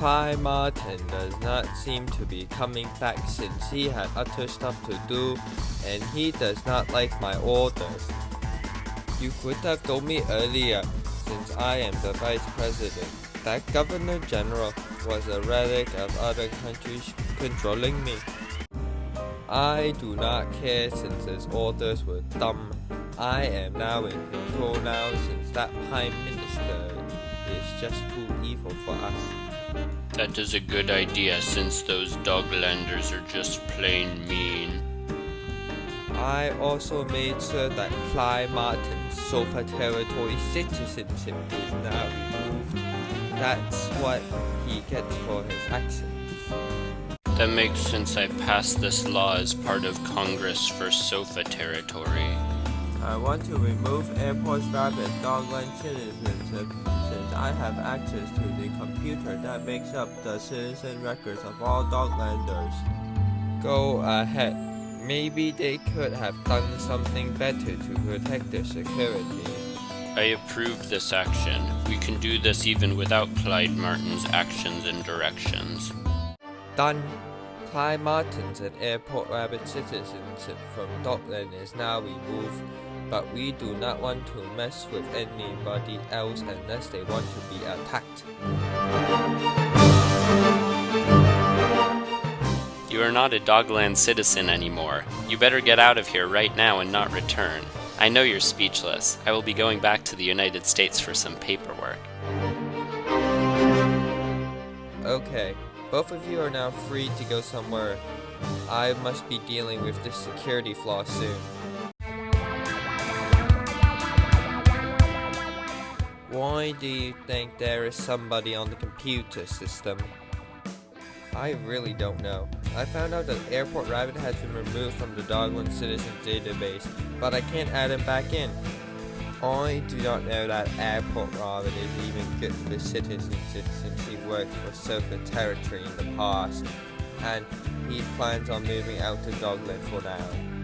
Clyde Martin does not seem to be coming back since he had other stuff to do and he does not like my orders. You could have told me earlier, since I am the Vice President, that Governor General was a relic of other countries controlling me. I do not care since his orders were dumb. I am now in control now since that Prime Minister is just too evil for us. That is a good idea since those Doglanders are just plain mean. I also made sure that Clyde Martin's Sofa Territory citizenship is now removed. That's what he gets for his actions. That makes sense I passed this law as part of Congress for Sofa Territory. I want to remove Airport Rabbit Dogland citizenship since I have access to the computer that makes up the citizen records of all Doglanders. Go ahead. Maybe they could have done something better to protect their security. I approve this action. We can do this even without Clyde Martin's actions and directions. Done. Clyde Martin's and Airport Rabbit citizenship from Dogland is now removed, but we do not want to mess with anybody else unless they want to be attacked. You are not a Dogland citizen anymore. You better get out of here right now and not return. I know you're speechless. I will be going back to the United States for some paperwork. Okay, both of you are now free to go somewhere. I must be dealing with this security flaw soon. Why do you think there is somebody on the computer system? I really don't know. I found out that Airport Rabbit has been removed from the Dogland Citizens database, but I can't add him back in. I do not know that Airport Rabbit is even good for citizens since he worked for Sofa Territory in the past, and he plans on moving out to Dogland for now.